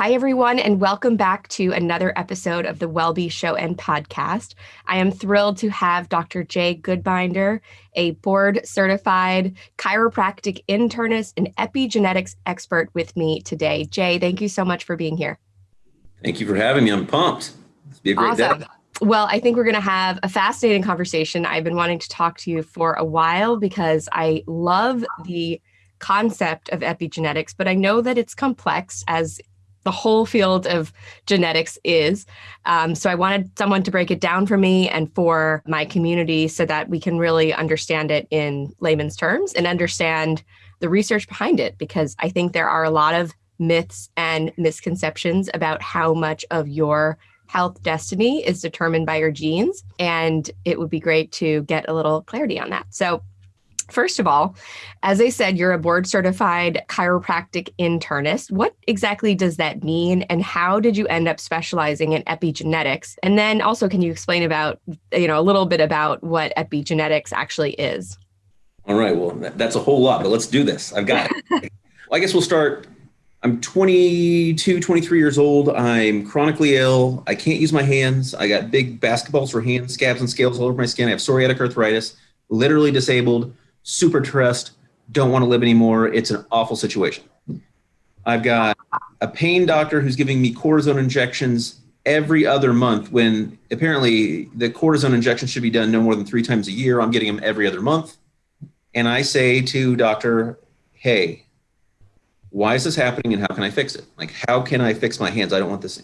Hi, everyone, and welcome back to another episode of the WellBe Show and Podcast. I am thrilled to have Dr. Jay Goodbinder, a board certified chiropractic internist and epigenetics expert, with me today. Jay, thank you so much for being here. Thank you for having me. I'm pumped. It's be a great awesome. day. Well, I think we're going to have a fascinating conversation. I've been wanting to talk to you for a while because I love the concept of epigenetics, but I know that it's complex as the whole field of genetics is. Um, so I wanted someone to break it down for me and for my community so that we can really understand it in layman's terms and understand the research behind it, because I think there are a lot of myths and misconceptions about how much of your health destiny is determined by your genes. And it would be great to get a little clarity on that. So First of all, as I said, you're a board certified chiropractic internist. What exactly does that mean and how did you end up specializing in epigenetics? And then also can you explain about, you know, a little bit about what epigenetics actually is? All right, well, that's a whole lot, but let's do this. I've got it. well, I guess we'll start I'm 22, 23 years old. I'm chronically ill. I can't use my hands. I got big basketballs for hands, scabs and scales all over my skin. I have psoriatic arthritis, literally disabled super stressed, don't want to live anymore. It's an awful situation. I've got a pain doctor who's giving me cortisone injections every other month when apparently the cortisone injection should be done no more than three times a year. I'm getting them every other month. And I say to doctor, hey, why is this happening and how can I fix it? Like, how can I fix my hands? I don't want this.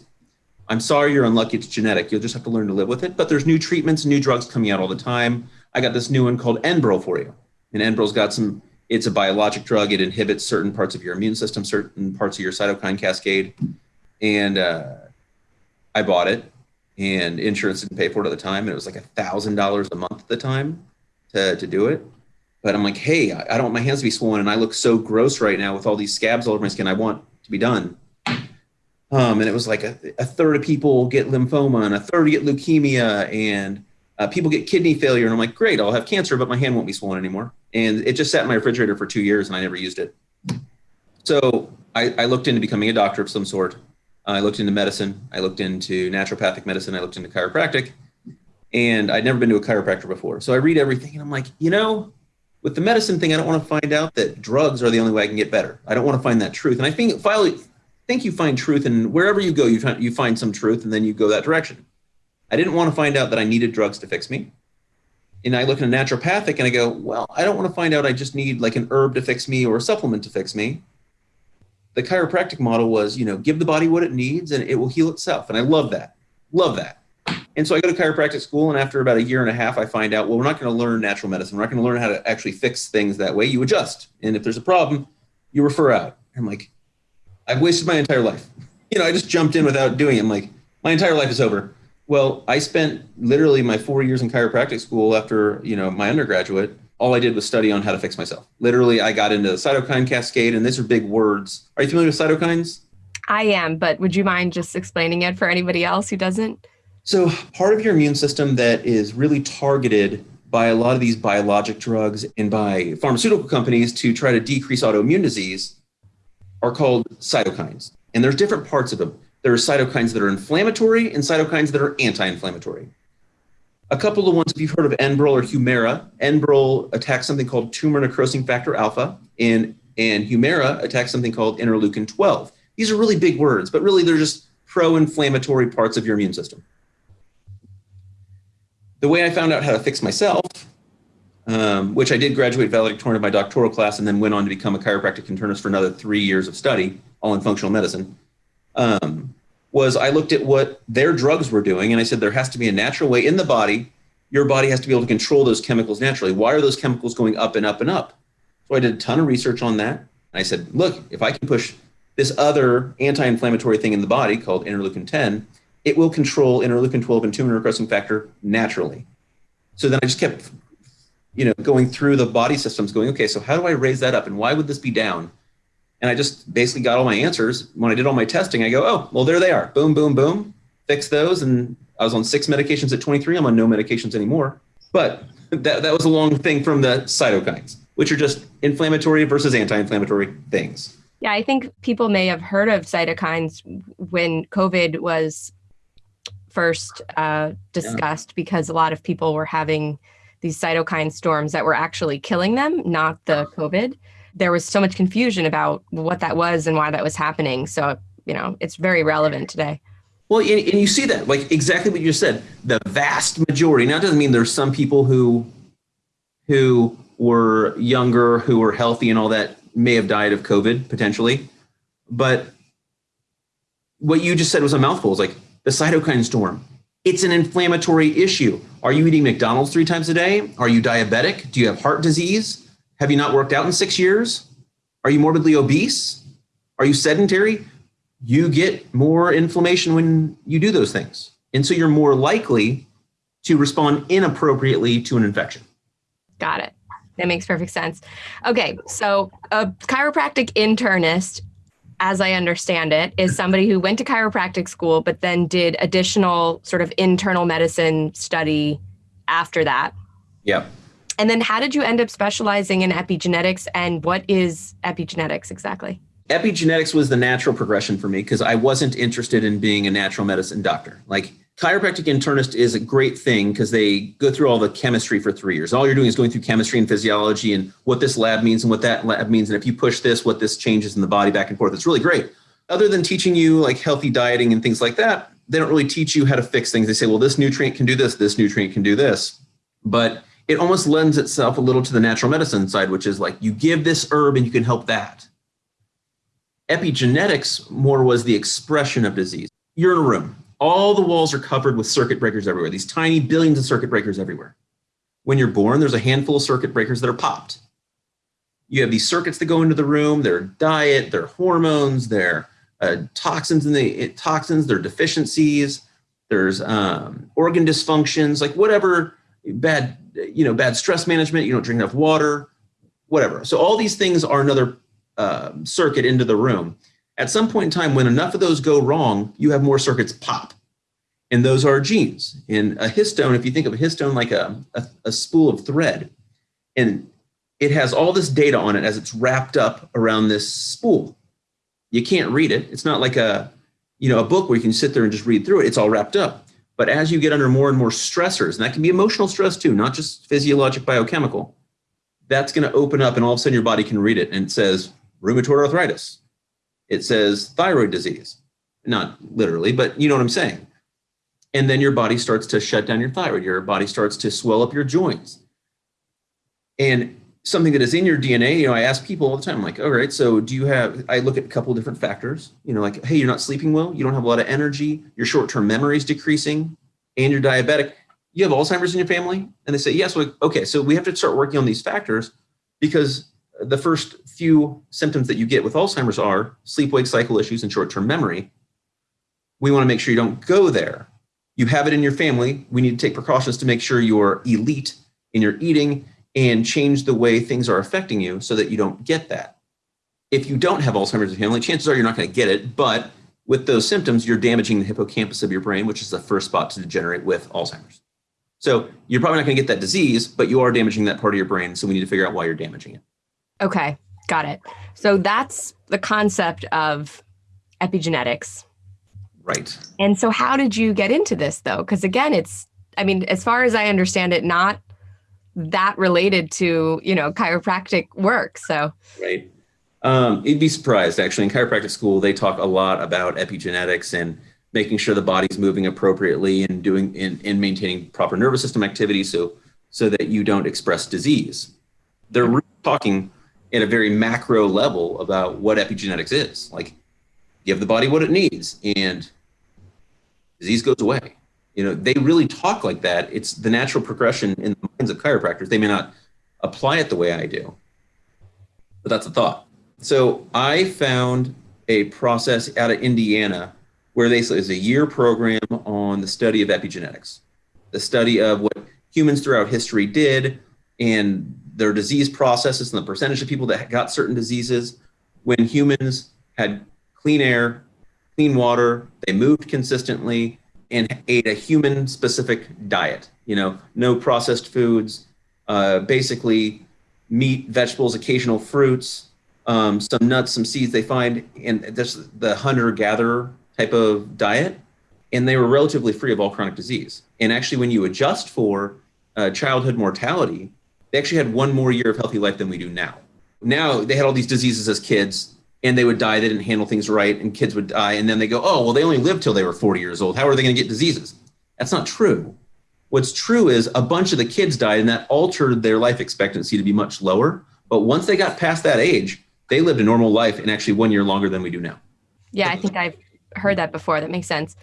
I'm sorry you're unlucky. It's genetic. You'll just have to learn to live with it. But there's new treatments, new drugs coming out all the time. I got this new one called Enbrel for you. And Enbrel's got some, it's a biologic drug. It inhibits certain parts of your immune system, certain parts of your cytokine cascade. And uh, I bought it and insurance didn't pay for it at the time. And it was like a thousand dollars a month at the time to, to do it. But I'm like, hey, I don't want my hands to be swollen. And I look so gross right now with all these scabs all over my skin. I want to be done. Um, and it was like a, a third of people get lymphoma and a third get leukemia and uh, people get kidney failure. And I'm like, great, I'll have cancer, but my hand won't be swollen anymore and it just sat in my refrigerator for two years and I never used it. So I, I looked into becoming a doctor of some sort. I looked into medicine. I looked into naturopathic medicine. I looked into chiropractic, and I'd never been to a chiropractor before. So I read everything, and I'm like, you know, with the medicine thing, I don't want to find out that drugs are the only way I can get better. I don't want to find that truth. And I think finally, think you find truth, and wherever you go, you find you find some truth, and then you go that direction. I didn't want to find out that I needed drugs to fix me and I look at a naturopathic and I go, well, I don't want to find out I just need like an herb to fix me or a supplement to fix me. The chiropractic model was, you know, give the body what it needs and it will heal itself. And I love that. Love that. And so I go to chiropractic school, and after about a year and a half, I find out, well, we're not going to learn natural medicine. We're not going to learn how to actually fix things that way. You adjust. And if there's a problem, you refer out. I'm like, I've wasted my entire life. You know, I just jumped in without doing it. I'm like, my entire life is over. Well, I spent literally my four years in chiropractic school after, you know, my undergraduate. All I did was study on how to fix myself. Literally, I got into the cytokine cascade, and these are big words. Are you familiar with cytokines? I am, but would you mind just explaining it for anybody else who doesn't? So, part of your immune system that is really targeted by a lot of these biologic drugs and by pharmaceutical companies to try to decrease autoimmune disease are called cytokines. And there's different parts of them. There are cytokines that are inflammatory and cytokines that are anti-inflammatory. A couple of ones, if you've heard of Enbrel or Humira, Enbrel attacks something called tumor necrosing factor alpha, and, and Humira attacks something called interleukin 12. These are really big words, but really they're just pro-inflammatory parts of your immune system. The way I found out how to fix myself, um, which I did graduate valedictorian of my doctoral class and then went on to become a chiropractic internist for another three years of study, all in functional medicine, um, was I looked at what their drugs were doing and I said there has to be a natural way in the body. Your body has to be able to control those chemicals naturally. Why are those chemicals going up and up and up? So I did a ton of research on that. And I said, look, if I can push this other anti-inflammatory thing in the body called interleukin 10, it will control interleukin 12 and tumor necrosis factor naturally. So then I just kept, you know, going through the body systems going, okay, so how do I raise that up? And why would this be down? And I just basically got all my answers. When I did all my testing, I go, oh, well, there they are. Boom, boom, boom. Fix those. And I was on six medications at 23. I'm on no medications anymore. But that, that was a long thing from the cytokines, which are just inflammatory versus anti inflammatory things. Yeah, I think people may have heard of cytokines when COVID was first uh, discussed yeah. because a lot of people were having these cytokine storms that were actually killing them, not the COVID. There was so much confusion about what that was and why that was happening. So, you know, it's very relevant today. Well, and, and you see that, like exactly what you just said. The vast majority. Now, doesn't mean there's some people who, who were younger, who were healthy, and all that may have died of COVID potentially, but what you just said was a mouthful. It's like the cytokine storm. It's an inflammatory issue. Are you eating McDonald's three times a day? Are you diabetic? Do you have heart disease? Have you not worked out in six years? Are you morbidly obese? Are you sedentary? You get more inflammation when you do those things. And so you're more likely to respond inappropriately to an infection. Got it. That makes perfect sense. Okay, so a chiropractic internist as I understand it, is somebody who went to chiropractic school, but then did additional sort of internal medicine study after that. Yep. And then how did you end up specializing in epigenetics and what is epigenetics exactly? Epigenetics was the natural progression for me because I wasn't interested in being a natural medicine doctor. Like chiropractic internist is a great thing because they go through all the chemistry for three years. All you're doing is going through chemistry and physiology and what this lab means and what that lab means. And if you push this, what this changes in the body back and forth. It's really great. Other than teaching you like healthy dieting and things like that, they don't really teach you how to fix things. They say, well, this nutrient can do this, this nutrient can do this. But it almost lends itself a little to the natural medicine side, which is like you give this herb and you can help that. Epigenetics more was the expression of disease. You're in a room, all the walls are covered with circuit breakers everywhere, these tiny billions of circuit breakers everywhere. When you're born, there's a handful of circuit breakers that are popped. You have these circuits that go into the room, their diet, their hormones, their uh, toxins in the toxins, their deficiencies, there's um, organ dysfunctions, like whatever bad, you know, bad stress management, you don't drink enough water, whatever. So all these things are another uh, circuit into the room. At some point in time, when enough of those go wrong, you have more circuits pop. And those are genes. In a histone, if you think of a histone like a, a, a spool of thread, and it has all this data on it as it's wrapped up around this spool. You can't read it. It's not like a, you know, a book where you can sit there and just read through it. It's all wrapped up. But as you get under more and more stressors, and that can be emotional stress too, not just physiologic biochemical, that's going to open up and all of a sudden your body can read it and it says rheumatoid arthritis, it says thyroid disease. Not literally, but you know what I'm saying. And then your body starts to shut down your thyroid. Your body starts to swell up your joints. And something that is in your DNA, you know, I ask people all the time, like, all right, so do you have, I look at a couple different factors, you know, like, hey, you're not sleeping well, you don't have a lot of energy, your short-term memory is decreasing, and you're diabetic. You have Alzheimer's in your family? And they say, yes, well, okay, so we have to start working on these factors because the first few symptoms that you get with Alzheimer's are sleep-wake cycle issues and short-term memory. We want to make sure you don't go there. You have it in your family. We need to take precautions to make sure you're elite in your eating and change the way things are affecting you so that you don't get that. If you don't have Alzheimer's in your family, chances are you're not going to get it, but with those symptoms, you're damaging the hippocampus of your brain, which is the first spot to degenerate with Alzheimer's. So you're probably not going to get that disease, but you are damaging that part of your brain. So we need to figure out why you're damaging it. Okay, got it. So that's the concept of epigenetics. Right. And so how did you get into this though? Because again, it's, I mean, as far as I understand it, not that related to, you know, chiropractic work. So, right. Um, you'd be surprised actually in chiropractic school, they talk a lot about epigenetics and making sure the body's moving appropriately and doing in, in maintaining proper nervous system activity so so that you don't express disease. They're talking at a very macro level about what epigenetics is. Like give the body what it needs and disease goes away. You know, they really talk like that. It's the natural progression in the minds of chiropractors. They may not apply it the way I do, but that's a thought. So I found a process out of Indiana where they is a year program on the study of epigenetics, the study of what humans throughout history did and their disease processes and the percentage of people that got certain diseases when humans had clean air, clean water, they moved consistently and ate a human specific diet, you know, no processed foods, uh, basically meat, vegetables, occasional fruits, um, some nuts, some seeds they find, and this the hunter-gatherer type of diet, and they were relatively free of all chronic disease. And actually, when you adjust for uh, childhood mortality, they actually had one more year of healthy life than we do now. Now they had all these diseases as kids, and they would die. They didn't handle things right, and kids would die. And then they go, "Oh, well, they only lived till they were 40 years old. How are they going to get diseases?" That's not true. What's true is a bunch of the kids died, and that altered their life expectancy to be much lower. But once they got past that age, they lived a normal life and actually one year longer than we do now. Yeah, I think I've heard that before. That makes sense.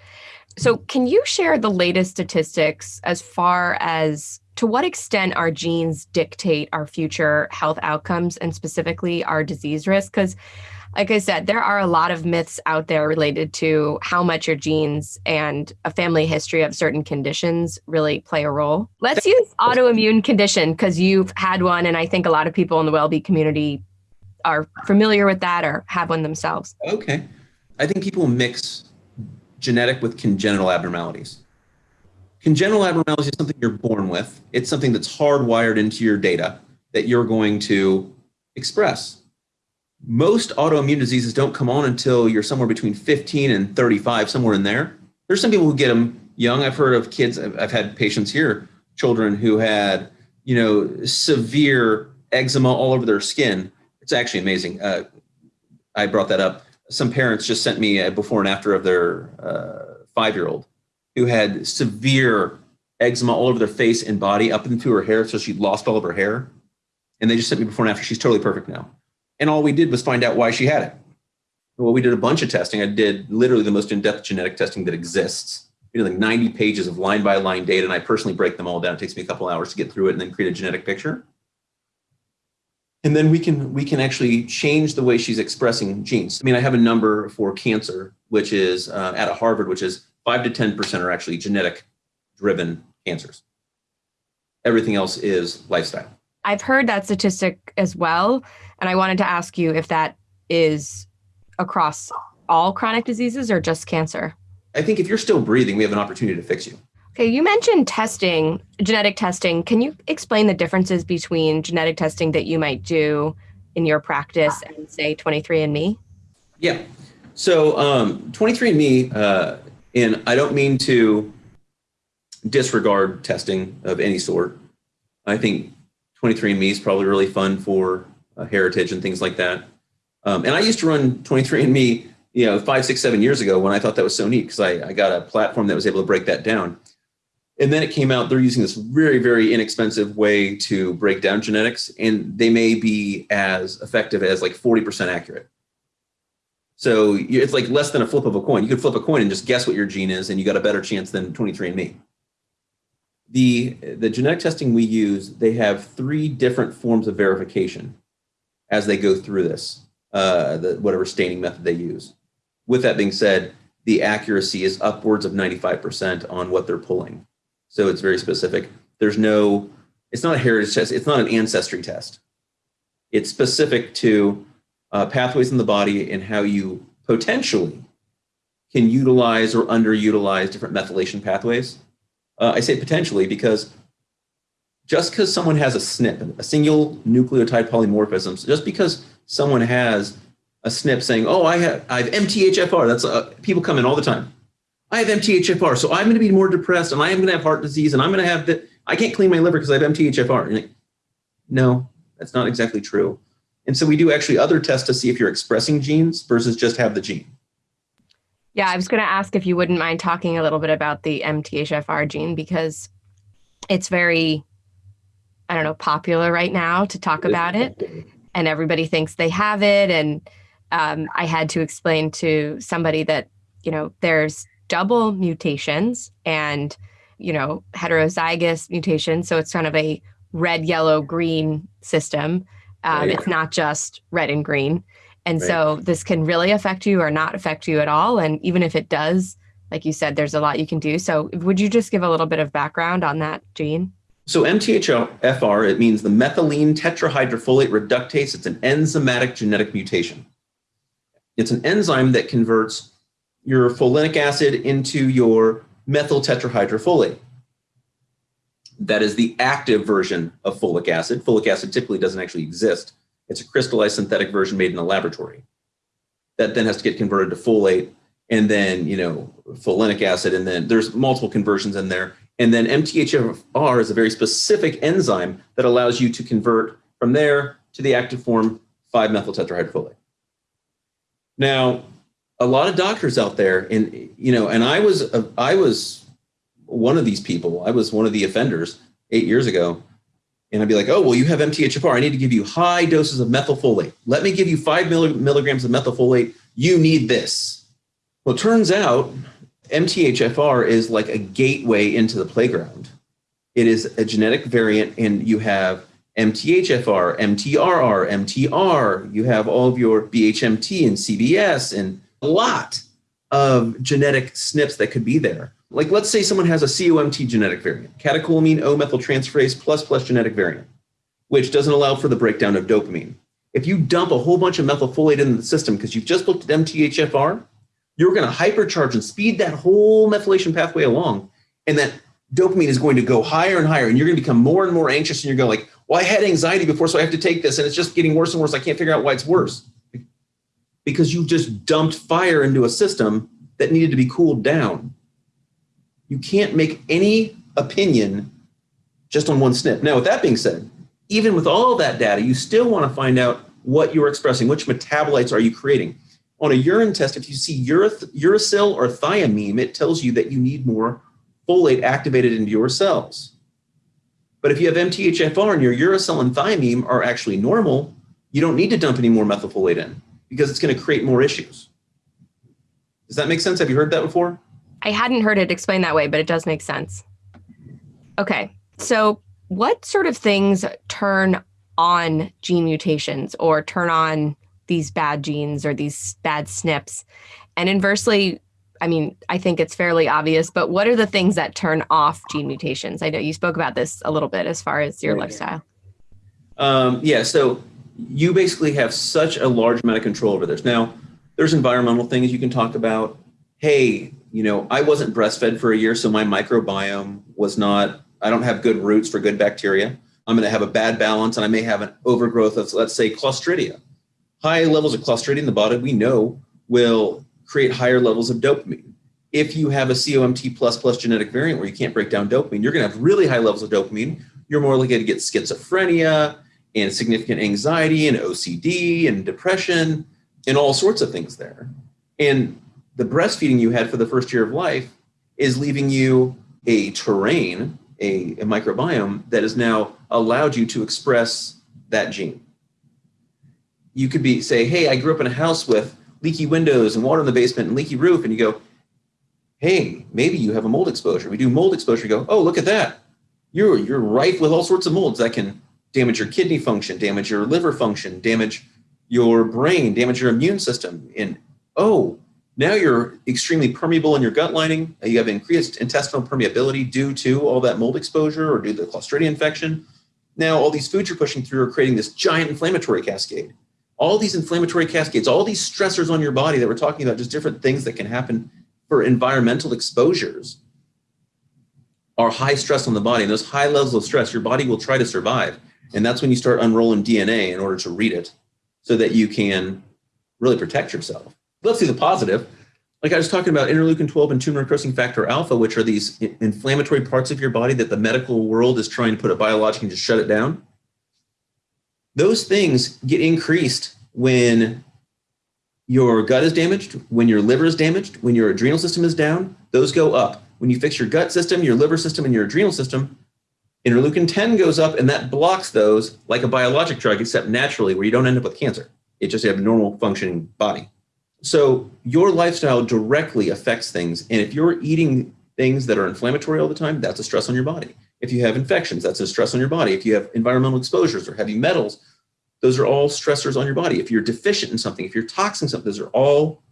So, can you share the latest statistics as far as to what extent our genes dictate our future health outcomes and specifically our disease risk? Because, like I said, there are a lot of myths out there related to how much your genes and a family history of certain conditions really play a role. Let's use autoimmune condition because you've had one, and I think a lot of people in the WellBe community are familiar with that or have one themselves. Okay. I think people mix genetic with congenital abnormalities. Congenital abnormalities is something you're born with. It's something that's hardwired into your data that you're going to express. Most autoimmune diseases don't come on until you're somewhere between 15 and 35, somewhere in there. There's some people who get them young. I've heard of kids, I've had patients here, children who had, you know, severe eczema all over their skin. It's actually amazing. Uh, I brought that up some parents just sent me a before and after of their uh, five year old who had severe eczema all over their face and body up into her hair. So she lost all of her hair. And they just sent me before and after. She's totally perfect now. And all we did was find out why she had it. Well, we did a bunch of testing. I did literally the most in depth genetic testing that exists. We did like 90 pages of line by line data, and I personally break them all down. It takes me a couple hours to get through it and then create a genetic picture and then we can we can actually change the way she's expressing genes. I mean, I have a number for cancer, which is uh, at a Harvard, which is five to ten percent are actually genetic driven cancers. Everything else is lifestyle. I've heard that statistic as well, and I wanted to ask you if that is across all chronic diseases or just cancer. I think if you're still breathing, we have an opportunity to fix you. Okay, you mentioned testing, genetic testing. Can you explain the differences between genetic testing that you might do in your practice and say 23andMe? Yeah. So um, 23andMe, uh, and I don't mean to disregard testing of any sort. I think 23andMe is probably really fun for uh, heritage and things like that. Um, and I used to run 23andMe, you know, five, six, seven years ago when I thought that was so neat because I, I got a platform that was able to break that down. And then it came out, they're using this very, very inexpensive way to break down genetics, and they may be as effective as like 40% accurate. So it's like less than a flip of a coin. You could flip a coin and just guess what your gene is, and you got a better chance than 23andMe. The, the genetic testing we use, they have three different forms of verification as they go through this, uh, the, whatever staining method they use. With that being said, the accuracy is upwards of 95% on what they're pulling. So it's very specific. There's no, it's not a heritage test. It's not an ancestry test. It's specific to uh, pathways in the body and how you potentially can utilize or underutilize different methylation pathways. Uh, I say potentially because just because someone has a SNP, a single nucleotide polymorphism, just because someone has a SNP saying, "Oh, I have I have MTHFR," that's uh, people come in all the time. I have MTHFR, so I'm going to be more depressed, and I am going to have heart disease, and I'm going to have that. I can't clean my liver because I have MTHFR. Like, no, that's not exactly true. And so we do actually other tests to see if you're expressing genes versus just have the gene. Yeah, I was going to ask if you wouldn't mind talking a little bit about the MTHFR gene because it's very, I don't know, popular right now to talk about it, and everybody thinks they have it. And um, I had to explain to somebody that you know there's double mutations and you know heterozygous mutations. So it's kind of a red yellow green system. Um, right. it's not just red and green. And right. so this can really affect you or not affect you at all. And even if it does like you said there's a lot you can do. So would you just give a little bit of background on that gene so MTHFR, it means the methylene tetrahydrofolate reductase. It's an enzymatic genetic mutation. It's an enzyme that converts your folinic acid into your methyl tetrahydrofolate. That is the active version of folic acid. Folic acid typically doesn't actually exist It's a crystallized synthetic version made in a laboratory that then has to get converted to folate and then, you know, folinic acid. And then there's multiple conversions in there. And then MTHFR is a very specific enzyme that allows you to convert from there to the active form 5-methyl tetrahydrofolate. Now, a lot of doctors out there, and you know, and I was a, I was one of these people. I was one of the offenders eight years ago, and I'd be like, "Oh, well, you have MTHFR. I need to give you high doses of methylfolate. Let me give you five milligrams of methylfolate. You need this." Well, it turns out MTHFR is like a gateway into the playground. It is a genetic variant, and you have MTHFR, MTRR, MTR. You have all of your BHMT and CBS and a lot of genetic SNPs that could be there. Like let's say someone has a COMT genetic variant, catecholamine O methyltransferase plus plus genetic variant, which doesn't allow for the breakdown of dopamine. If you dump a whole bunch of methylfolate into the system because you've just looked at MTHFR, you're going to hypercharge and speed that whole methylation pathway along. And that dopamine is going to go higher and higher. And you're going to become more and more anxious. And you're going like, well, I had anxiety before, so I have to take this. And it's just getting worse and worse. I can't figure out why it's worse. Because you just dumped fire into a system that needed to be cooled down. You can't make any opinion just on one SNP. Now, with that being said, even with all that data, you still want to find out what you're expressing, which metabolites are you creating. On a urine test, if you see uracil or thymine, it tells you that you need more folate activated into your cells. But if you have MTHFR and your uracil and thymine are actually normal, you don't need to dump any more methylfolate in because it's going to create more issues. Does that make sense? Have you heard that before? I hadn't heard it explained that way, but it does make sense. Okay. So, what sort of things turn on gene mutations or turn on these bad genes or these bad SNPs? And inversely, I mean, I think it's fairly obvious, but what are the things that turn off gene mutations? I know you spoke about this a little bit as far as your lifestyle. Um, yeah, so you basically have such a large amount of control over this. Now, there's environmental things you can talk about. Hey, you know, I wasn't breastfed for a year, so my microbiome was not, I don't have good roots for good bacteria. I'm going to have a bad balance and I may have an overgrowth of, let's say, Clostridia. High levels of Clostridia in the body, we know, will create higher levels of dopamine. If you have a COMT plus plus genetic variant where you can't break down dopamine, you're going to have really high levels of dopamine. You're more likely to get schizophrenia and significant anxiety and OCD and depression and all sorts of things there. And the breastfeeding you had for the first year of life is leaving you a terrain, a, a microbiome that has now allowed you to express that gene. You could be say, hey, I grew up in a house with leaky windows and water in the basement and leaky roof, and you go, hey, maybe you have a mold exposure. We do mold exposure, you go, oh, look at that. You're you're rife with all sorts of molds that can damage your kidney function, damage your liver function, damage your brain, damage your immune system. And oh, now you're extremely permeable in your gut lining. You have increased intestinal permeability due to all that mold exposure or due to the Clostridia infection. Now, all these foods you're pushing through are creating this giant inflammatory cascade. All these inflammatory cascades, all these stressors on your body that we're talking about, just different things that can happen for environmental exposures are high stress on the body. And those high levels of stress, your body will try to survive. And that's when you start unrolling DNA in order to read it so that you can really protect yourself. Let's see the positive. Like I was talking about interleukin 12 and tumor necrosing factor alpha, which are these inflammatory parts of your body that the medical world is trying to put a biologic and just shut it down. Those things get increased when your gut is damaged, when your liver is damaged, when your adrenal system is down, those go up. When you fix your gut system, your liver system, and your adrenal system, interleukin 10 goes up and that blocks those like a biologic drug, except naturally, where you don't end up with cancer. It just have a normal functioning body. So your lifestyle directly affects things. And if you're eating things that are inflammatory all the time, that's a stress on your body. If you have infections, that's a stress on your body. If you have environmental exposures or heavy metals, those are all stressors on your body. If you're deficient in something, if you're toxin something, those are all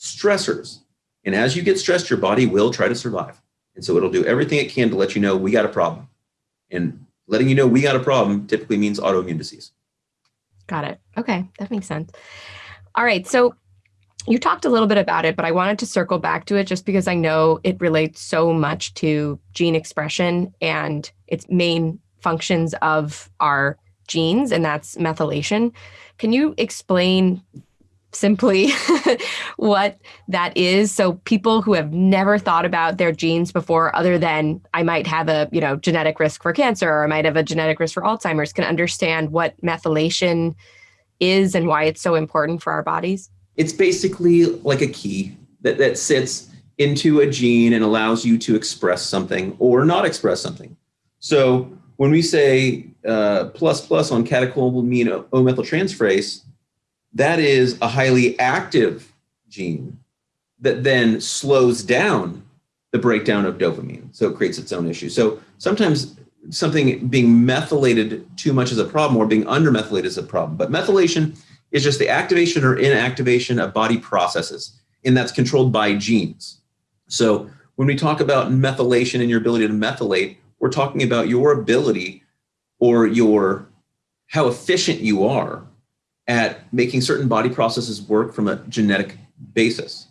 stressors. And as you get stressed, your body will try to survive. And so it'll do everything it can to let you know we got a problem. And letting you know we got a problem typically means autoimmune disease. Got it. Okay, that makes sense. All right. So you talked a little bit about it, but I wanted to circle back to it just because I know it relates so much to gene expression and its main functions of our genes, and that's methylation. Can you explain simply what that is so people who have never thought about their genes before other than i might have a you know genetic risk for cancer or i might have a genetic risk for alzheimer's can understand what methylation is and why it's so important for our bodies it's basically like a key that, that sits into a gene and allows you to express something or not express something so when we say uh, plus plus on catecholamine O methyltransferase, that is a highly active gene that then slows down the breakdown of dopamine. So it creates its own issue. So sometimes something being methylated too much is a problem or being undermethylated is a problem. But methylation is just the activation or inactivation of body processes, and that's controlled by genes. So when we talk about methylation and your ability to methylate, we're talking about your ability or your how efficient you are at making certain body processes work from a genetic basis.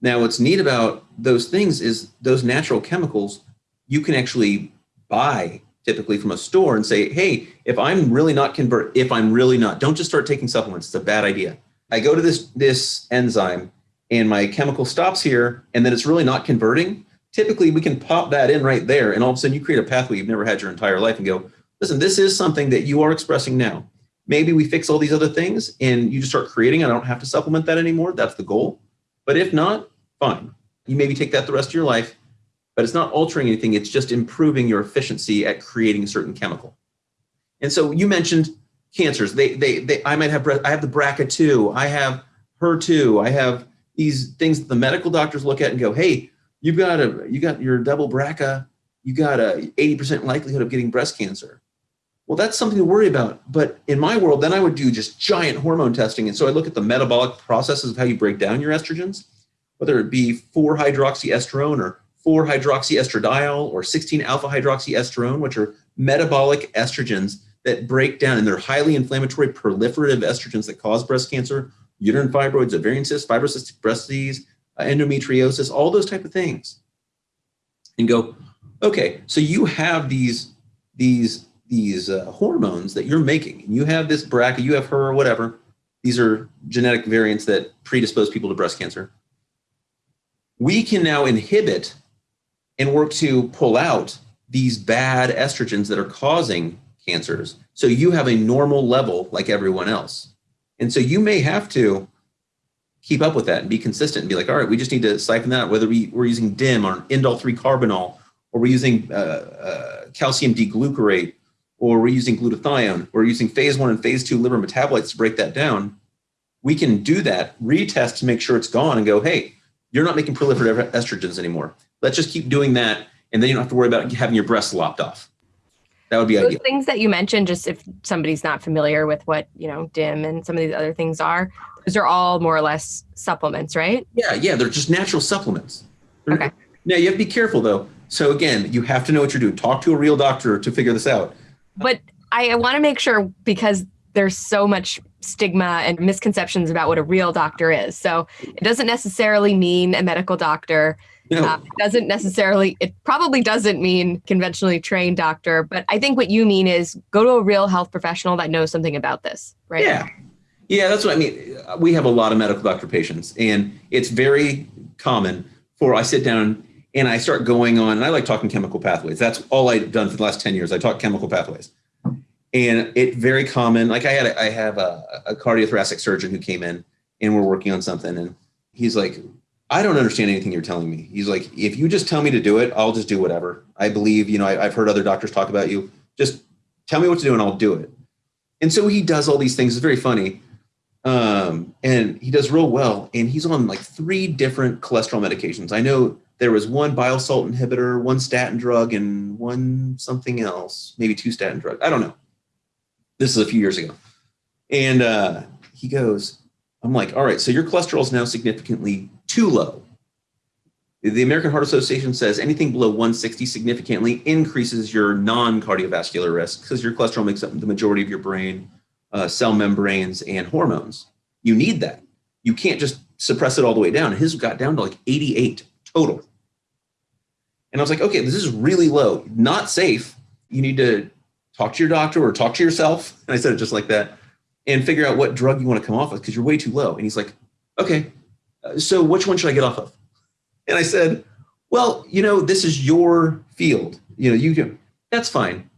Now, what's neat about those things is those natural chemicals you can actually buy typically from a store and say, hey, if I'm really not convert, if I'm really not, don't just start taking supplements. It's a bad idea. I go to this this enzyme and my chemical stops here, and then it's really not converting typically we can pop that in right there and all of a sudden you create a pathway you've never had your entire life and go, listen, this is something that you are expressing now. Maybe we fix all these other things and you just start creating. I don't have to supplement that anymore. That's the goal. But if not, fine. You maybe take that the rest of your life, but it's not altering anything. It's just improving your efficiency at creating a certain chemical. And so you mentioned cancers. They, they, they I might have, I have the BRCA2, I have HER2, I have these things that the medical doctors look at and go, hey, you've got a you got your double BRCA, you got a 80% likelihood of getting breast cancer. Well, that's something to worry about. But in my world, then I would do just giant hormone testing. And so I look at the metabolic processes of how you break down your estrogens, whether it be 4 hydroxyestrone or 4 hydroxyestradiol or 16 alpha hydroxyestrone, which are metabolic estrogens that break down and they're highly inflammatory proliferative estrogens that cause breast cancer, uterine fibroids, ovarian cysts, fibrocystic breast disease, uh, endometriosis, all those type of things, and go, okay, so you have these these these uh, hormones that you're making, and you have this BRCA, you have her, or whatever. These are genetic variants that predispose people to breast cancer. We can now inhibit and work to pull out these bad estrogens that are causing cancers. So you have a normal level like everyone else. And so you may have to keep up with that and be consistent and be like, all right, we just need to siphon that, out, whether we, we're using DIM or indole 3 carbinol, or we're using uh, uh, calcium D-glucarate, or we're using glutathione, or using phase one and phase two liver metabolites to break that down, we can do that, retest to make sure it's gone and go, hey, you're not making proliferative estrogens anymore. Let's just keep doing that. And then you don't have to worry about having your breasts lopped off. That would be Those ideal. things that you mentioned, just if somebody's not familiar with what, you know, DIM and some of these other things are, those are all more or less supplements, right? Yeah, yeah, they're just natural supplements. They're, okay. Now you have to be careful though. So again, you have to know what you're doing. Talk to a real doctor to figure this out. But I, I want to make sure because there's so much stigma and misconceptions about what a real doctor is. So it doesn't necessarily mean a medical doctor. No. Uh, it doesn't necessarily, it probably doesn't mean conventionally trained doctor, but I think what you mean is go to a real health professional that knows something about this, right? Yeah. Yeah, that's what I mean. We have a lot of medical doctor patients, and it's very common for I sit down and I start going on, and I like talking chemical pathways. That's all I've done for the last 10 years. I talk chemical pathways. And it's very common. Like I had, a, I have a, a cardiothoracic surgeon who came in and we're working on something. And he's like, I don't understand anything you're telling me. He's like, if you just tell me to do it, I'll just do whatever. I believe, you know, I, I've heard other doctors talk about you. Just tell me what to do and I'll do it. And so he does all these things. It's very funny um, and he does real well. And he's on like three different cholesterol medications. I know there was one bile salt inhibitor, one statin drug, and one something else, maybe two statin drugs. I don't know. This is a few years ago. And uh, he goes, I'm like, all right, so your cholesterol is now significantly too low. The American Heart Association says anything below 160 significantly increases your non cardiovascular risk because your cholesterol makes up the majority of your brain uh, cell membranes and hormones. You need that. You can't just suppress it all the way down. His got down to like 88 total. And I was like, okay, this is really low, not safe. You need to talk to your doctor or talk to yourself. And I said it just like that and figure out what drug you want to come off of because you're way too low. And he's like, okay, so which one should I get off of? And I said, well, you know, this is your field. You know, you can, that's fine.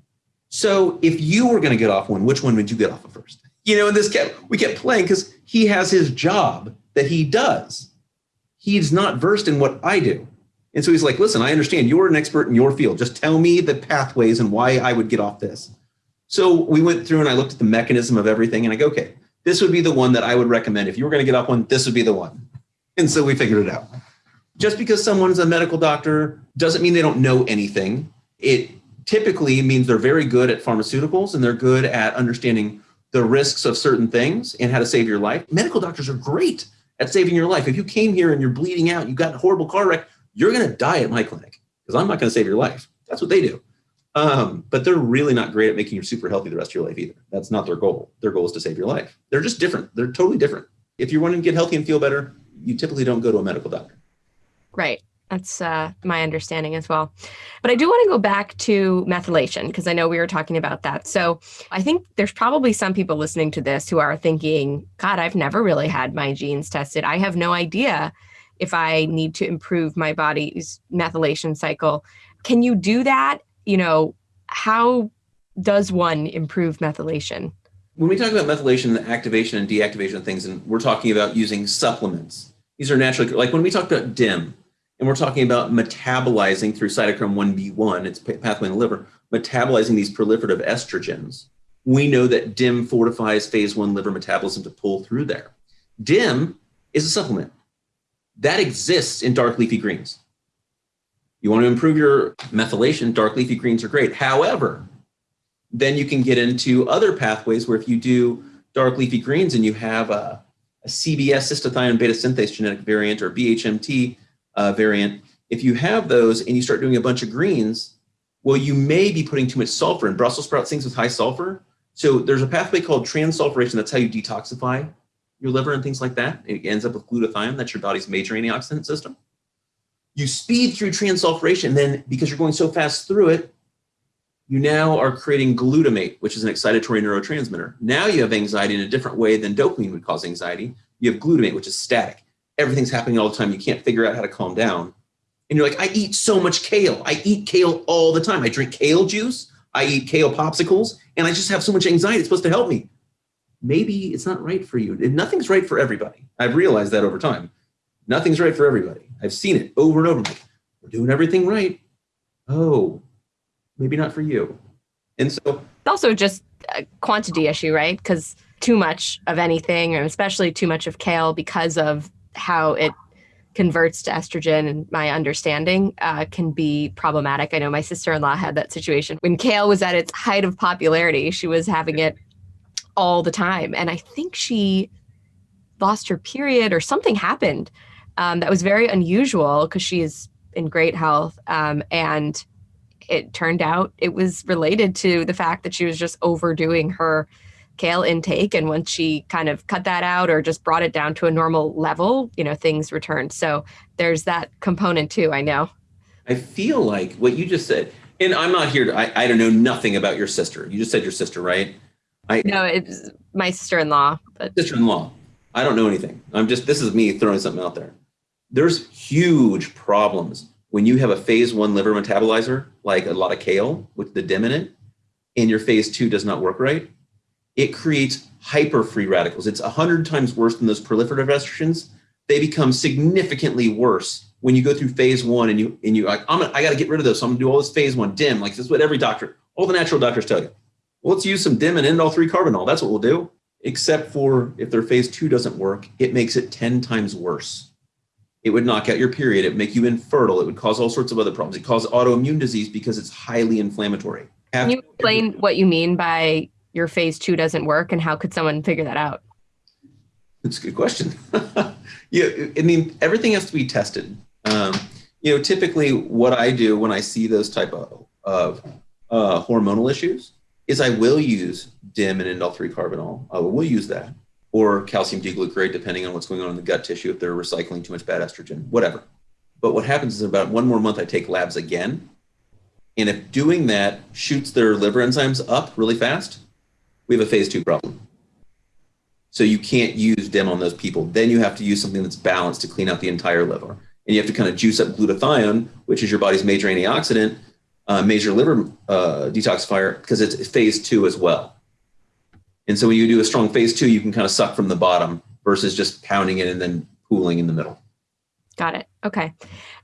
So if you were going to get off one, which one would you get off of first? You know, and this kept, we kept playing because he has his job that he does. He's not versed in what I do. And so he's like, listen, I understand you're an expert in your field. Just tell me the pathways and why I would get off this. So we went through and I looked at the mechanism of everything and I go, okay, this would be the one that I would recommend. If you were going to get off one, this would be the one. And so we figured it out. Just because someone's a medical doctor doesn't mean they don't know anything. It typically means they're very good at pharmaceuticals and they're good at understanding the risks of certain things and how to save your life. Medical doctors are great at saving your life. If you came here and you're bleeding out, you got a horrible car wreck, you're going to die at my clinic because I'm not going to save your life. That's what they do. Um, but they're really not great at making you super healthy the rest of your life either. That's not their goal. Their goal is to save your life. They're just different. They're totally different. If you're wanting to get healthy and feel better, you typically don't go to a medical doctor. Right. That's uh, my understanding as well. But I do want to go back to methylation because I know we were talking about that. So I think there's probably some people listening to this who are thinking, God, I've never really had my genes tested. I have no idea if I need to improve my body's methylation cycle. Can you do that you know, how does one improve methylation? When we talk about methylation, the activation and deactivation of things, and we're talking about using supplements. These are naturally, like when we talk about DIM, and we're talking about metabolizing through cytochrome 1B1, it's pathway in the liver, metabolizing these proliferative estrogens. We know that DIM fortifies phase one liver metabolism to pull through there. DIM is a supplement that exists in dark leafy greens. You want to improve your methylation, dark leafy greens are great. However, then you can get into other pathways where if you do dark leafy greens and you have a, a CBS cystathionine beta synthase genetic variant or BHMT uh, variant, if you have those and you start doing a bunch of greens, well, you may be putting too much sulfur in. Brussels sprout things with high sulfur. So there's a pathway called transsulfuration. That's how you detoxify your liver and things like that. It ends up with glutathione. That's your body's major antioxidant system you speed through transsulfuration, then because you're going so fast through it, you now are creating glutamate, which is an excitatory neurotransmitter. Now you have anxiety in a different way than dopamine would cause anxiety. You have glutamate, which is static. Everything's happening all the time. You can't figure out how to calm down. And you're like, I eat so much kale. I eat kale all the time. I drink kale juice. I eat kale popsicles, and I just have so much anxiety. It's supposed to help me. Maybe it's not right for you. Nothing's right for everybody. I've realized that over time. Nothing's right for everybody. I've seen it over and over. Like, we're doing everything right. Oh, maybe not for you. And so it's also just a quantity issue, right? Because too much of anything, and especially too much of kale, because of how it converts to estrogen and my understanding uh, can be problematic. I know my sister-in-law had that situation when kale was at its height of popularity. She was having it all the time. And I think she lost her period or something happened um, that was very unusual because she is in great health. Um, and it turned out it was related to the fact that she was just overdoing her kale intake. And once she kind of cut that out or just brought it down to a normal level, you know, things returned. So there's that component too, I know. I feel like what you just said, and I'm not here to, I, I don't know nothing about your sister. You just said your sister, right? I, no, it's my sister-in-law. But... Sister-in-law. I don't know anything. I'm just, this is me throwing something out there there's huge problems when you have a phase one liver metabolizer, like a lot of kale with the dim in it, and your phase two does not work right, it creates hyper free radicals. It's 100 times worse than those proliferative estrogens. They become significantly worse when you go through phase one and you and you like, I'm gonna, I got to get rid of those. So I'm gonna do all this phase one dim. Like this is what every doctor, all the natural doctors tell you. Well, let's use some dim and indole three carbinol. That's what we'll do. Except for if their phase two doesn't work, it makes it 10 times worse. It would knock out your period. It would make you infertile. It would cause all sorts of other problems. It causes autoimmune disease because it's highly inflammatory. Can you explain what you mean by your phase two doesn't work and how could someone figure that out? That's a good question. yeah, I mean, everything has to be tested. Um, you know, typically what I do when I see those type of, of uh, hormonal issues is I will use DIM and indole 3 carbinol. I will use that or calcium D-glucarate, depending on what's going on in the gut tissue, if they're recycling too much bad estrogen, whatever. But what happens is about one more month, I take labs again. And if doing that shoots their liver enzymes up really fast, we have a phase two problem. So you can't use DIM on those people. Then you have to use something that's balanced to clean out the entire liver. And you have to kind of juice up glutathione, which is your body's major antioxidant, uh, major liver uh, detoxifier, because it's phase two as well. And so when you do a strong phase two, you can kind of suck from the bottom versus just pounding it and then pooling in the middle. Got it. Okay.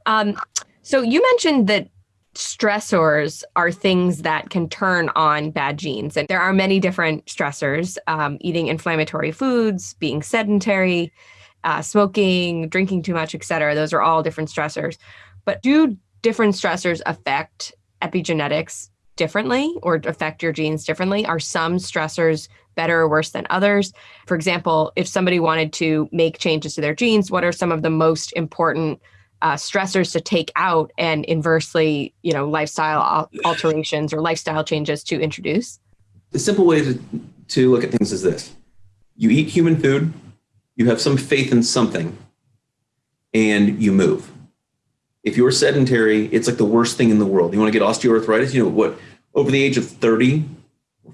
Um, so you mentioned that stressors are things that can turn on bad genes. And there are many different stressors um, eating inflammatory foods, being sedentary, uh, smoking, drinking too much, et cetera. Those are all different stressors. But do different stressors affect epigenetics differently or affect your genes differently? Are some stressors better or worse than others? For example, if somebody wanted to make changes to their genes, what are some of the most important uh, stressors to take out and inversely, you know, lifestyle alterations or lifestyle changes to introduce? The simple way to, to look at things is this. You eat human food, you have some faith in something, and you move. If you're sedentary, it's like the worst thing in the world. You want to get osteoarthritis, you know what, over the age of 30,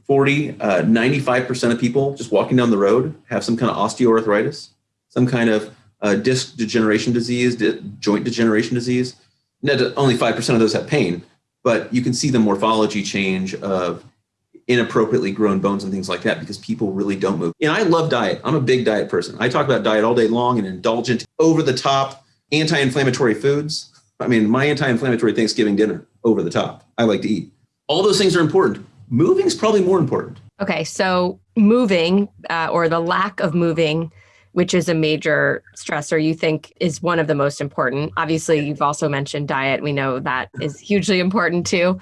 40, uh, 95% of people just walking down the road have some kind of osteoarthritis, some kind of uh, disc degeneration disease, di- joint degeneration disease. only 5% of those have pain, but you can see the morphology change of inappropriately grown bones and things like that because people really don't move. And I love diet. I'm a big diet person. I talk about diet all day long and indulgent, over the top, anti inflammatory foods. I mean, my anti inflammatory Thanksgiving dinner, over the top. I like to eat. All those things are important. Moving is probably more important. Okay. So, moving uh, or the lack of moving which is a major stressor you think is one of the most important. Obviously, you've also mentioned diet. We know that is hugely important too.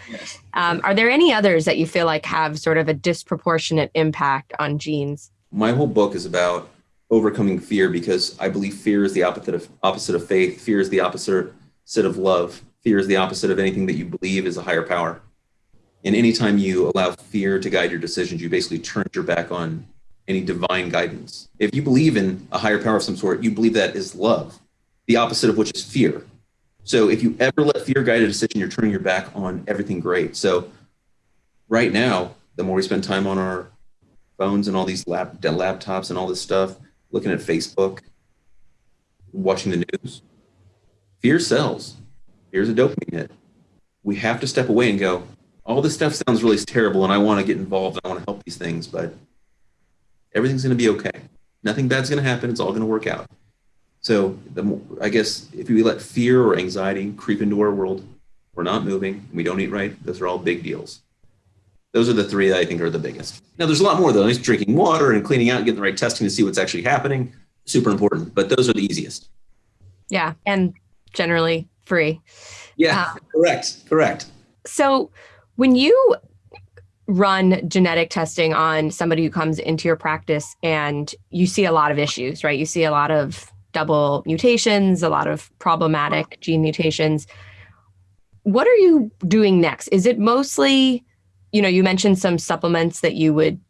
Um, are there any others that you feel like have sort of a disproportionate impact on genes? My whole book is about overcoming fear because I believe fear is the opposite of opposite of faith. Fear is the opposite of love. Fear is the opposite of anything that you believe is a higher power. And anytime you allow fear to guide your decisions, you basically turn your back on any divine guidance. If you believe in a higher power of some sort, you believe that is love, the opposite of which is fear. So if you ever let fear guide a decision, you're turning your back on everything great. So right now, the more we spend time on our phones and all these lap, laptops and all this stuff, looking at Facebook, watching the news, fear sells. Fear's a dopamine hit. We have to step away and go, all this stuff sounds really terrible and I want to get involved. I want to help these things, but everything's going to be okay. Nothing bad's going to happen. It's all going to work out. So the, I guess if we let fear or anxiety creep into our world, we're not moving, we don't eat right, those are all big deals. Those are the three that I think are the biggest. Now, there's a lot more though. Nice drinking water and cleaning out and getting the right testing to see what's actually happening. Super important, but those are the easiest. Yeah, and generally free. Yeah, uh, correct, correct. So when you run genetic testing on somebody who comes into your practice and you see a lot of issues, right? You see a lot of double mutations, a lot of problematic gene mutations. What are you doing next? Is it mostly, you know, you mentioned some supplements that you would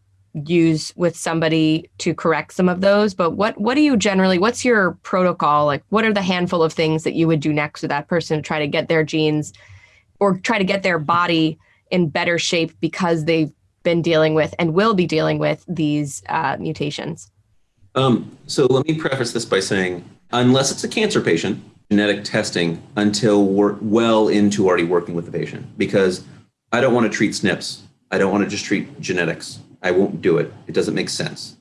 use with somebody to correct some of those, but what what do you generally what's your protocol? Like what are the handful of things that you would do next with that person to try to get their genes or try to get their body in better shape because they've been dealing with and will be dealing with these uh, mutations? Um, so let me preface this by saying, unless it's a cancer patient, genetic testing until we're well into already working with the patient, because I don't want to treat SNPs. I don't want to just treat genetics. I won't do it. It doesn't make sense.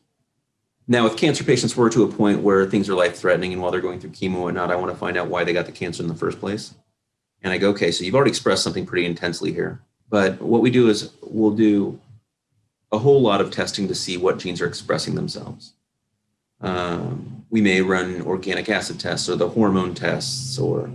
Now, if cancer patients, we're to a point where things are life threatening, and while they're going through chemo and not, I want to find out why they got the cancer in the first place. And I go, okay, so you've already expressed something pretty intensely here. But what we do is we'll do a whole lot of testing to see what genes are expressing themselves. Um, we may run organic acid tests or the hormone tests, or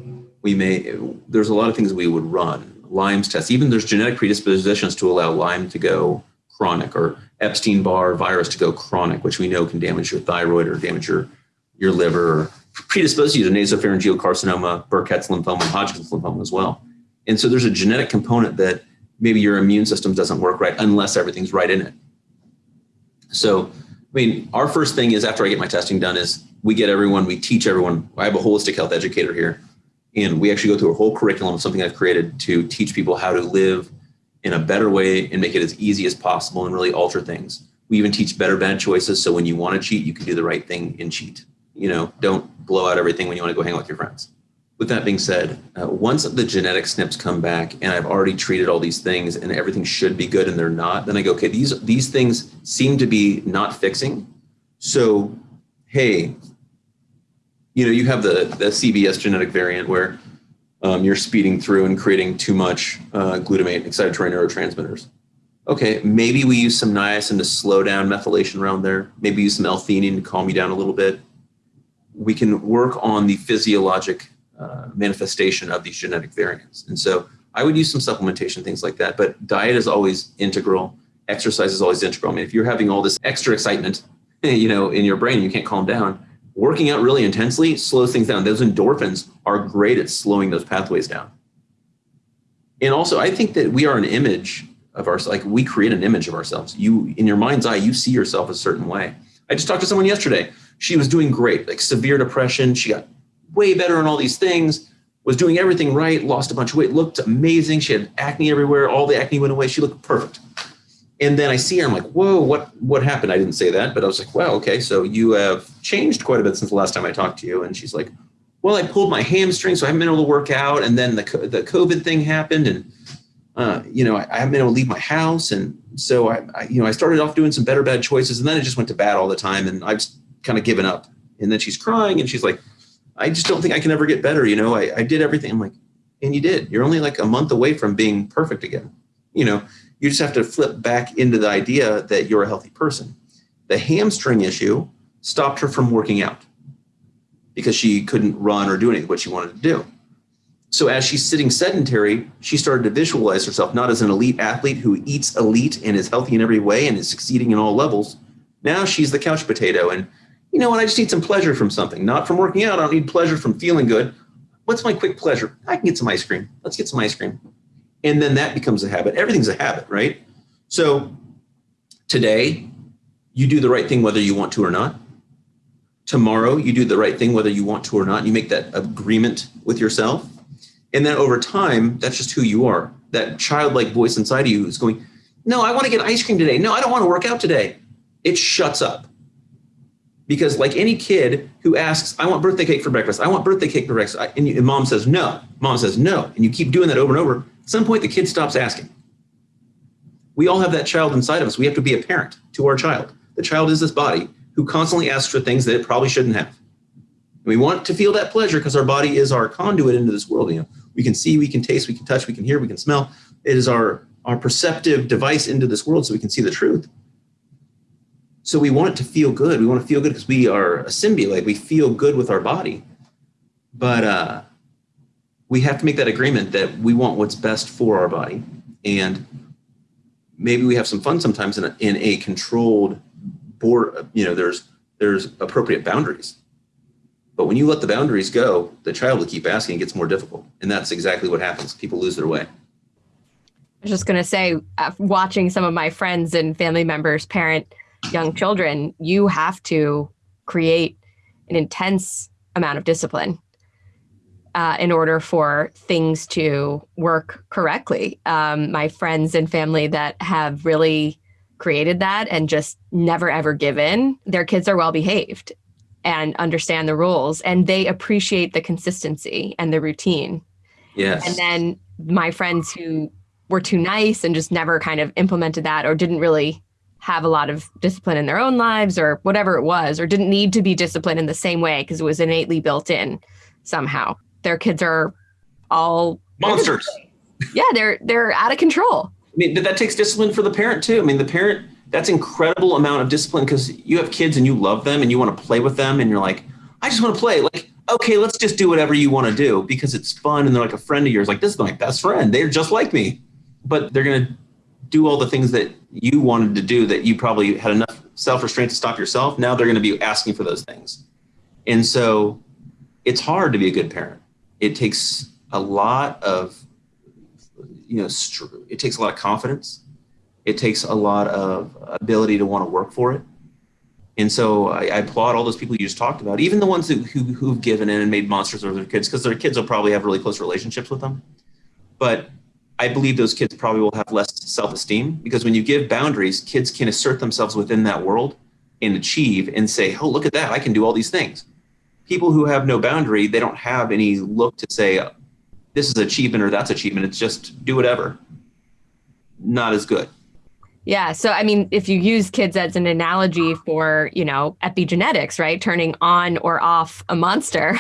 we may, there's a lot of things we would run. Lyme's tests, even there's genetic predispositions to allow Lyme to go chronic or Epstein Barr virus to go chronic, which we know can damage your thyroid or damage your, your liver or predispose you to nasopharyngeal carcinoma, Burkitt's lymphoma, Hodgkin's lymphoma as well. And so there's a genetic component that maybe your immune system doesn't work right unless everything's right in it. So, I mean, our first thing is after I get my testing done is we get everyone, we teach everyone. I have a holistic health educator here, And we actually go through a whole curriculum, something I've created to teach people how to live in a better way and make it as easy as possible and really alter things. We even teach better bad choices. So when you want to cheat, you can do the right thing and cheat. You know, don't blow out everything when you want to go hang out with your friends. With that being said, uh, once the genetic SNPs come back and I've already treated all these things and everything should be good and they're not, then I go, okay, these these things seem to be not fixing. So, hey, you know, you have the the CBS genetic variant where um, you're speeding through and creating too much uh, glutamate excitatory neurotransmitters. Okay, maybe we use some niacin to slow down methylation around there. Maybe use some L-theanine to calm you down a little bit. We can work on the physiologic uh, manifestation of these genetic variants. And so I would use some supplementation, things like that. But diet is always integral. Exercise is always integral. I mean, if you're having all this extra excitement, you know, in your brain, you can't calm down. Working out really intensely slows things down. Those endorphins are great at slowing those pathways down. And also, I think that we are an image of ourselves. Like we create an image of ourselves. You, in your mind's eye, you see yourself a certain way. I just talked to someone yesterday. She was doing great, like severe depression. She got way better on all these things, was doing everything right, lost a bunch of weight, looked amazing. She had acne everywhere. All the acne went away. She looked perfect. And then I see her, I'm like, whoa, what what happened? I didn't say that, but I was like, wow, okay, so you have changed quite a bit since the last time I talked to you. And she's like, well, I pulled my hamstring, so I haven't been able to work out. And then the the COVID thing happened, and uh, you know, I, I, haven't been able to leave my house, and so I, I, you know, I started off doing some better bad choices, and then it just went to bad all the time, and I've kind of given up. And then she's crying, and she's like, I just don't think I can ever get better. You know, I, I did everything. I'm like, and you did. You're only like a month away from being perfect again. You know, you just have to flip back into the idea that you're a healthy person. The hamstring issue stopped her from working out because she couldn't run or do anything what she wanted to do. So as she's sitting sedentary, she started to visualize herself not as an elite athlete who eats elite and is healthy in every way and is succeeding in all levels. Now she's the couch potato and you know what? I just need some pleasure from something, not from working out. I don't need pleasure from feeling good. What's my quick pleasure? I can get some ice cream. Let's get some ice cream. And then that becomes a habit. Everything's a habit, right? So today, you do the right thing whether you want to or not. Tomorrow, you do the right thing whether you want to or not. You make that agreement with yourself. And then over time, that's just who you are. That childlike voice inside of you is going, No, I want to get ice cream today. No, I don't want to work out today. It shuts up because like any kid who asks i want birthday cake for breakfast. I want birthday cake for breakfast. And, you, and, mom says no. Mom says no. And you keep doing that over and over. At some point the kid stops asking. We all have that child inside of us. We have to be a parent to our child. The child is this body who constantly asks for things that it probably shouldn't have. And we want to feel that pleasure because our body is our conduit into this world you know. We can see we can taste we can touch we can hear we can smell. It is our our perceptive device into this world so we can see the truth so we want it to feel good. We want to feel good because we are a symbiote. We feel good with our body. But uh, we have to make that agreement that we want what's best for our body. And maybe we have some fun sometimes in a, in a controlled board. You know, there's there's appropriate boundaries. But when you let the boundaries go, the child will keep asking. It gets more difficult, and that's exactly what happens. People lose their way. I was just going to say, uh, watching some of my friends and family members parent young children, you have to create an intense amount of discipline uh, in order for things to work correctly. Um, my friends and family that have really created that and just never ever give in, their kids are well behaved and understand the rules and they appreciate the consistency and the routine. Yes. And then my friends who were too nice and just never kind of implemented that or didn't really have a lot of discipline in their own lives or whatever it was, or didn't need to be disciplined in the same way because it was innately built in somehow. Their kids are all monsters. Yeah, they're they're out of control. I mean, that takes discipline for the parent too. I mean, the parent that's incredible amount of discipline because you have kids and you love them and you want to play with them and you're like, I just want to play. Like, okay, let's just do whatever you want to do because it's fun and they're like a friend of yours. Like, this is my best friend. They're just like me, but they're gonna do all the things that you wanted to do that you probably had enough self restraint to stop yourself. Now they're going to be asking for those things. And so it's hard to be a good parent. It takes a lot of, you know, it takes a lot of confidence. It takes a lot of ability to want to work for it. And so I, I, applaud all those people you just talked about, even the ones who, who, who've given in and made monsters of their kids, because their kids will probably have really close relationships with them. But I believe those kids probably will have less self esteem because when you give boundaries, kids can assert themselves within that world and achieve and say, oh, look at that, I can do all these things. People who have no boundary, they don't have any look to say, this is achievement or that's achievement. It's just do whatever. Not as good. Yeah. So, I mean, if you use kids as an analogy for, you know, epigenetics, right? Turning on or off a monster.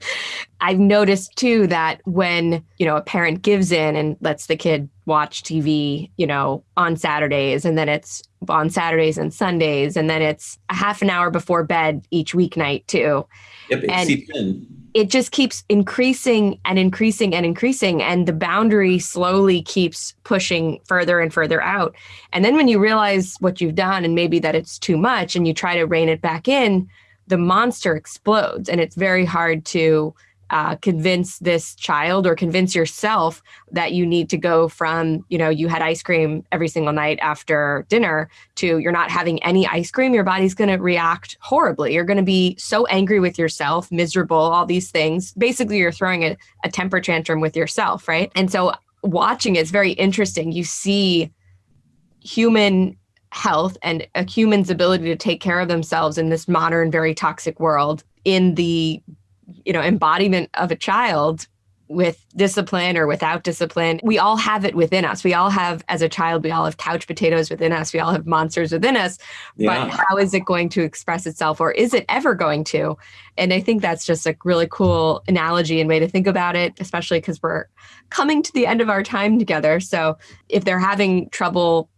I've noticed too that when, you know, a parent gives in and lets the kid watch TV, you know, on Saturdays and then it's on Saturdays and Sundays and then it's a half an hour before bed each weeknight too. Yep, and it just keeps increasing and increasing and increasing and the boundary slowly keeps pushing further and further out. And then when you realize what you've done and maybe that it's too much and you try to rein it back in the monster explodes and it's very hard to uh, convince this child or convince yourself that you need to go from you know you had ice cream every single night after dinner to you're not having any ice cream your body's going to react horribly. You're going to be so angry with yourself miserable all these things. Basically you're throwing a, a temper tantrum with yourself right? And so watching it's very interesting. You see human health and a human's ability to take care of themselves in this modern very toxic world in the you know embodiment of a child with discipline or without discipline. We all have it within us. We all have, as a child, we all have couch potatoes within us. We all have monsters within us. Yeah. But how is it going to express itself or is it ever going to? And I think that's just a really cool analogy and way to think about it, especially because we're coming to the end of our time together. So if they're having trouble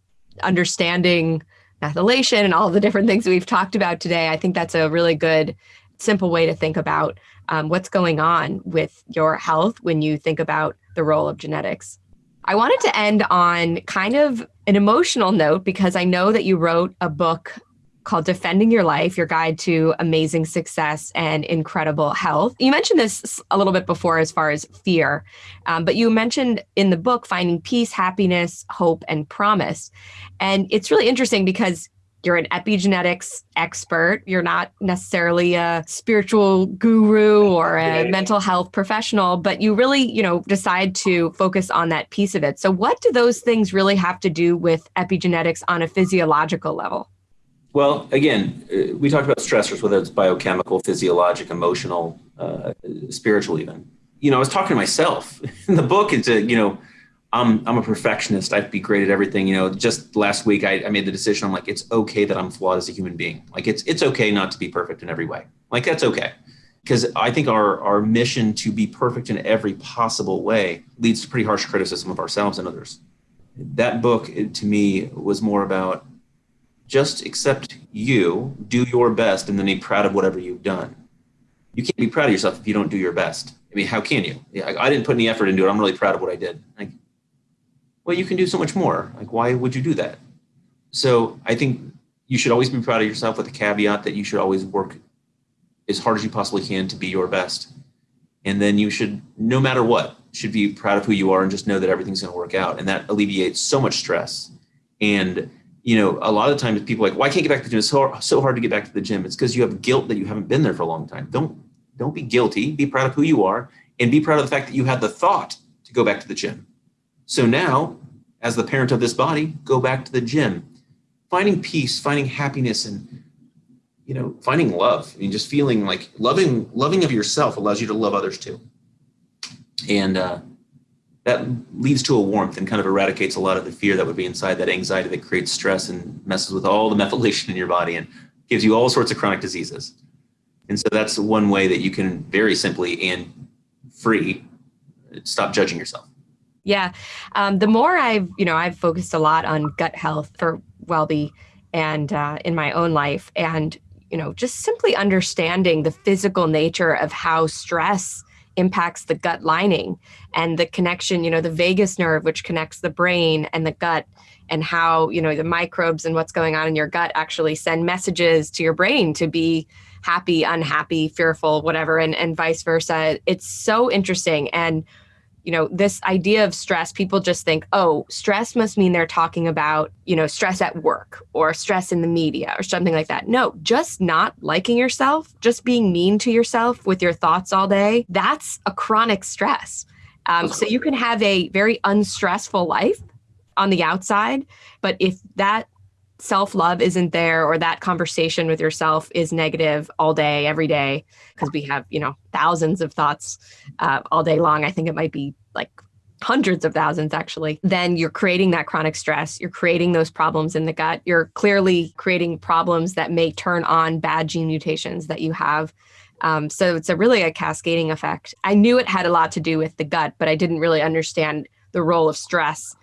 understanding methylation and all the different things we've talked about today, I think that's a really good, simple way to think about um, what's going on with your health when you think about the role of genetics. I wanted to end on kind of an emotional note because I know that you wrote a book called Defending Your Life Your Guide to Amazing Success and Incredible Health. You mentioned this a little bit before as far as fear, um, but you mentioned in the book finding peace, happiness, hope, and promise. And it's really interesting because you're an epigenetics expert. You're not necessarily a spiritual guru or a mental health professional, but you really, you know, decide to focus on that piece of it. So what do those things really have to do with epigenetics on a physiological level? Well, again, uh, we talked about stressors, whether it's biochemical, physiologic, emotional, uh, spiritual, even. You know, I was talking to myself in the book. It's a, you know, I'm I'm a perfectionist. I'd be great at everything. You know, just last week I, I made the decision. I'm like, it's okay that I'm flawed as a human being. Like it's it's okay not to be perfect in every way. Like that's okay. Because I think our our mission to be perfect in every possible way leads to pretty harsh criticism of ourselves and others. That book eh, to me was more about just accept you, do your best, and then be proud of whatever you've done. You can't be proud of yourself if you don't do your best. I mean, how can you? Yeah, I, I didn't put any effort into it. I'm really proud of what I did. Like, well, you can do so much more. Like, why would you do that? So I think you should always be proud of yourself with the caveat that you should always work as hard as you possibly can to be your best. And then you should, no matter what, should be proud of who you are and just know that everything's going to work out. And that alleviates so much stress. And, you know, a lot of times people like, why can't get back to the gym? It's so, so hard to get back to the gym. It's because you have guilt that you haven't been there for a long time. Don't, don't be guilty. Be proud of who you are and be proud of the fact that you had the thought to go back to the gym. So now, as the parent of this body, go back to the gym. Finding peace, finding happiness, and you know, finding love. I mean, just feeling like loving, loving of yourself allows you to love others too. And uh, that leads to a warmth and kind of eradicates a lot of the fear that would be inside that anxiety that creates stress and messes with all the methylation in your body and gives you all sorts of chronic diseases. And so that's one way that you can very simply and free stop judging yourself. Yeah. Um, the more I've, you know, I've focused a lot on gut health for WellBe and uh, in my own life. And, you know, just simply understanding the physical nature of how stress impacts the gut lining and the connection, you know, the vagus nerve, which connects the brain and the gut, and how, you know, the microbes and what's going on in your gut actually send messages to your brain to be happy, unhappy, fearful, whatever, and, and vice versa. It's so interesting. And you know, this idea of stress, people just think, oh, stress must mean they're talking about, you know, stress at work or stress in the media or something like that. No, just not liking yourself, just being mean to yourself with your thoughts all day, that's a chronic stress. Um, so you can have a very unstressful life on the outside, but if that self love isn't there or that conversation with yourself is negative all day, every day, because we have, you know, thousands of thoughts uh, all day long. I think it might be like hundreds of thousands actually, then you're creating that chronic stress. You're creating those problems in the gut. You're clearly creating problems that may turn on bad gene mutations that you have. Um, so it's a really a cascading effect. I knew it had a lot to do with the gut, but I didn't really understand the role of stress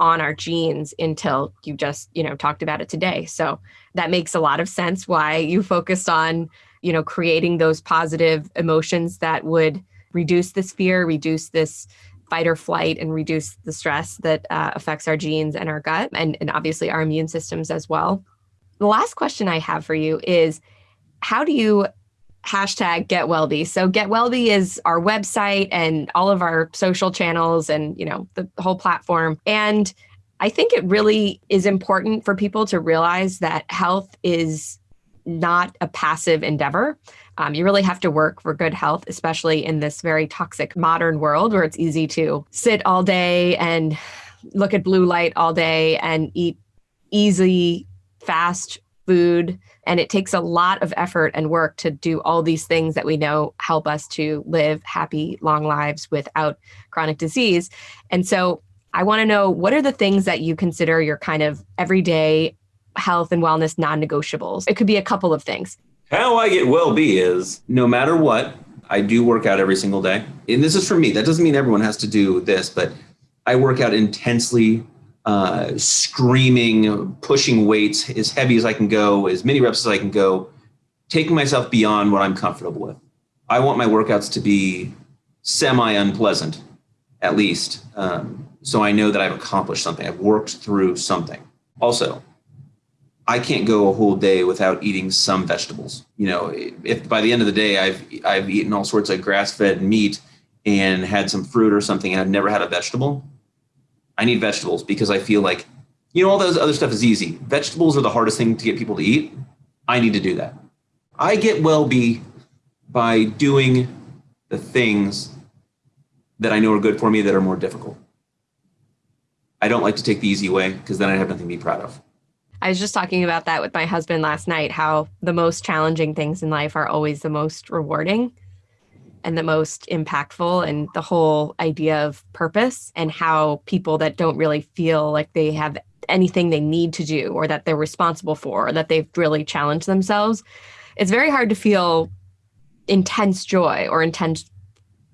on our genes until you just you know talked about it today. So that makes a lot of sense why you focused on you know creating those positive emotions that would reduce this fear reduce this fight or flight and reduce the stress that uh, affects our genes and our gut and, and obviously our immune systems as well. The last question i have for you is how do you hashtag get wellbe so get wellbe is our website and all of our social channels and you know the whole platform. And i think it really is important for people to realize that health is not a passive endeavor. Um, you really have to work for good health especially in this very toxic modern world where it's easy to sit all day and look at blue light all day and eat easy fast food and it takes a lot of effort and work to do all these things that we know help us to live happy, long lives without chronic disease. And so I want to know what are the things that you consider your kind of everyday health and wellness non negotiables? It could be a couple of things. How I get well be is no matter what, I do work out every single day. And this is for me. That doesn't mean everyone has to do this, but I work out intensely uh, screaming, pushing weights as heavy as I can go, as many reps as I can go, taking myself beyond what I'm comfortable with. I want my workouts to be semi unpleasant, at least. Um, so I know that I've accomplished something, I've worked through something. Also, I can't go a whole day without eating some vegetables. You know, if by the end of the day I've I've eaten all sorts of grass-fed meat and had some fruit or something and I've never had a vegetable, I need vegetables because I feel like, you know, all those other stuff is easy. Vegetables are the hardest thing to get people to eat. I need to do that. I get well be by doing the things that I know are good for me that are more difficult. I don't like to take the easy way because then I have nothing to be proud of. I was just talking about that with my husband last night how the most challenging things in life are always the most rewarding and the most impactful and the whole idea of purpose and how people that don't really feel like they have anything they need to do or that they're responsible for or that they've really challenged themselves. It's very hard to feel intense joy or intense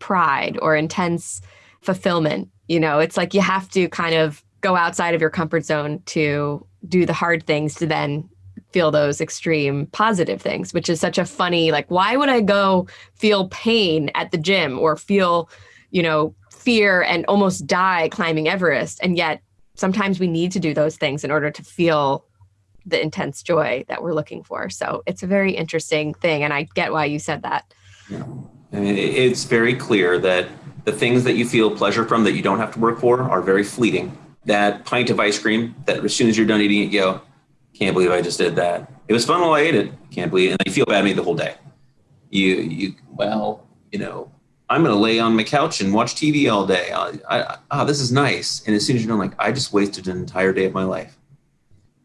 pride or intense fulfillment you know? It's like you have to kind of go outside of your comfort zone to do the hard things to then feel those extreme positive things, which is such a funny, like, why would I go feel pain at the gym or feel, you know, fear and almost die climbing Everest? And yet sometimes we need to do those things in order to feel the intense joy that we're looking for. So it's a very interesting thing. And I get why you said that. Yeah. I mean, it's very clear that the things that you feel pleasure from that you don't have to work for are very fleeting. That pint of ice cream that as soon as you're done eating it, you go, can't believe I just did that. It was fun while I ate it. Can't believe, it. and I feel bad me the whole day. You, you, well, you know, I'm going to lay on my couch and watch TV all day. I, I, oh, this is nice. And as soon as you're done, like, I just wasted an entire day of my life.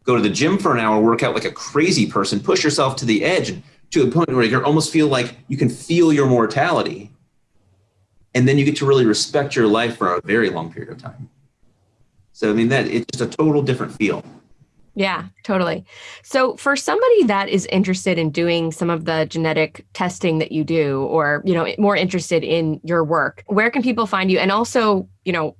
Go to the gym for an hour, work out like a crazy person, push yourself to the edge to a point where you almost feel like you can feel your mortality. And then you get to really respect your life for a very long period of time. So, I mean, that it's just a total different feel. Yeah, totally. So for somebody that is interested in doing some of the genetic testing that you do or, you know, more interested in your work, where can people find you? And also, you know,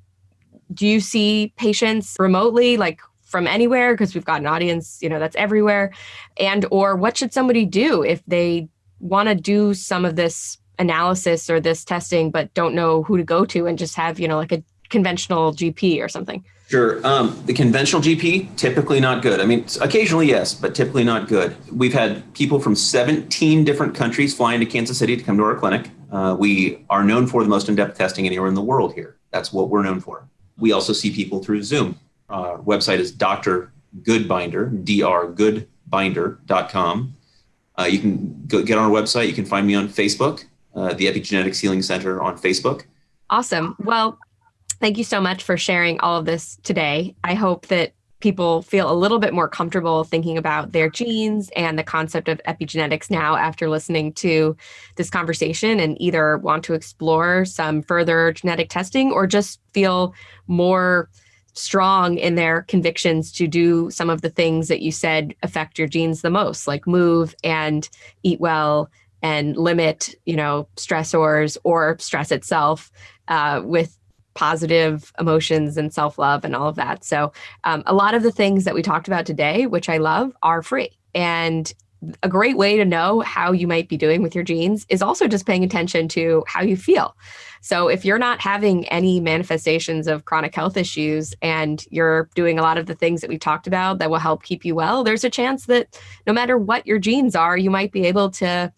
do you see patients remotely like from anywhere because we've got an audience, you know, that's everywhere? And or what should somebody do if they want to do some of this analysis or this testing but don't know who to go to and just have, you know, like a conventional GP or something? Sure. Um, the conventional GP, typically not good. I mean, occasionally, yes, but typically not good. We've had people from 17 different countries flying to Kansas City to come to our clinic. Uh, we are known for the most in depth testing anywhere in the world here. That's what we're known for. We also see people through Zoom. Our website is Dr. Goodbinder, drgoodbinder.com. Uh, you can go, get on our website. You can find me on Facebook, uh, the Epigenetics Healing Center on Facebook. Awesome. Well, thank you so much for sharing all of this today. I hope that people feel a little bit more comfortable thinking about their genes and the concept of epigenetics now after listening to this conversation and either want to explore some further genetic testing or just feel more strong in their convictions to do some of the things that you said affect your genes the most like move and eat well and limit you know stressors or stress itself uh, with positive emotions and self love and all of that. So, um, a lot of the things that we talked about today, which I love, are free. And a great way to know how you might be doing with your genes is also just paying attention to how you feel. So, if you're not having any manifestations of chronic health issues and you're doing a lot of the things that we talked about that will help keep you well, there's a chance that no matter what your genes are, you might be able to,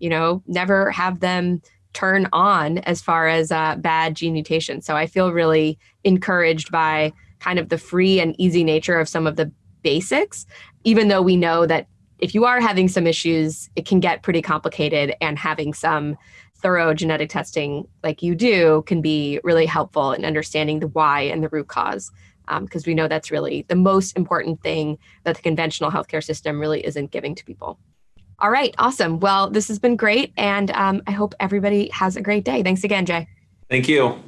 you know, never have them turn on as far as uh, bad gene mutations. So I feel really encouraged by kind of the free and easy nature of some of the basics, even though we know that if you are having some issues, it can get pretty complicated and having some thorough genetic testing like you do can be really helpful in understanding the why and the root cause because um, we know that's really the most important thing that the conventional healthcare system really isn't giving to people. All right, awesome. Well, this has been great. And um, I hope everybody has a great day. Thanks again, Jay. Thank you.